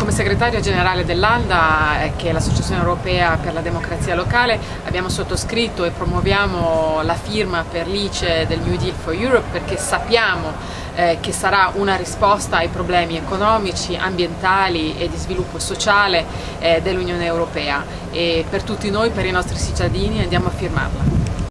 Come segretario generale dell'ALDA, eh, che è l'Associazione Europea per la Democrazia Locale, abbiamo sottoscritto e promuoviamo la firma per l'ICE del New Deal for Europe perché sappiamo eh, che sarà una risposta ai problemi economici, ambientali e di sviluppo sociale eh, dell'Unione Europea e per tutti noi, per i nostri cittadini, andiamo a firmarla.